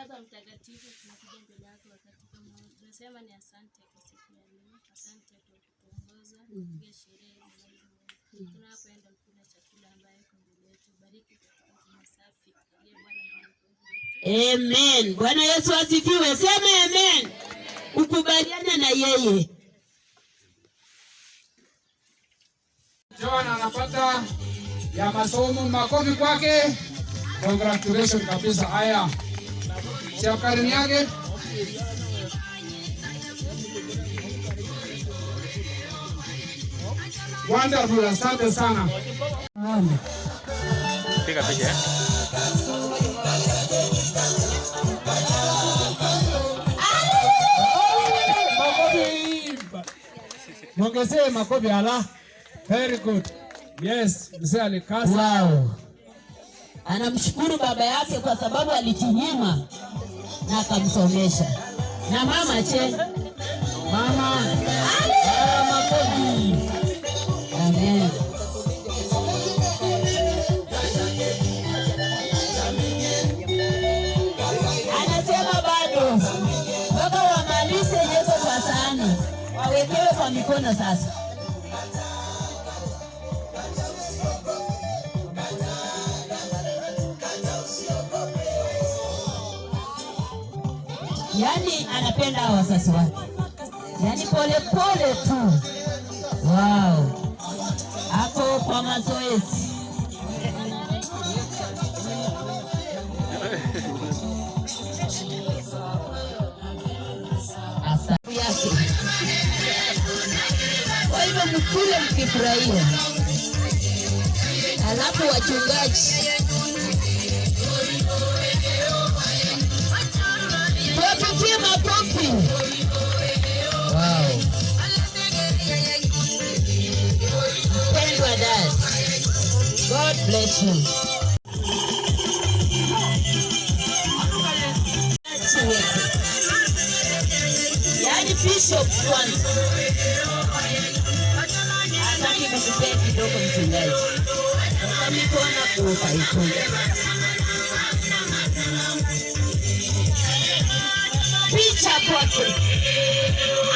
Baba Mtakatifu, tunakuja mbele yako wakati kama huu. Tunasema ni asante kwa siku ya leo, asante kwa kutuongoza katika sherehe. Tunapoenda kula chakula ambayo iko mbele yetu, bariki katika jina safi aliye Bwana na Amen. Bwana Yesu asifiwe. Sema amen. Ukubaliana na yeye. John anapata ya masomo, makofi kwake. Congratulations kabisa. Haya, yake wonderful, asante sana. Piga picha eh? Mwongezee makofi ala. Very good. Yes, mzee alikasa. Wow. Anamshukuru baba yake kwa sababu alijinyima na akamsomesha. Na mama che. Mama. Anasema bado mpaka wamalize yeso kwa sahani, wawekewe kwa mikono sasa. Yaani anapenda wazazi wake, yani polepole tu. Wow, ako kwa mazoezi. Yake. Kwa hivyo mkule mkifurahia, alafu wachungaji Wow. Thank. God bless you. Yeah, the bishop one. I'm not even prepared to go from tonight. I'm going to go up South Brunswick.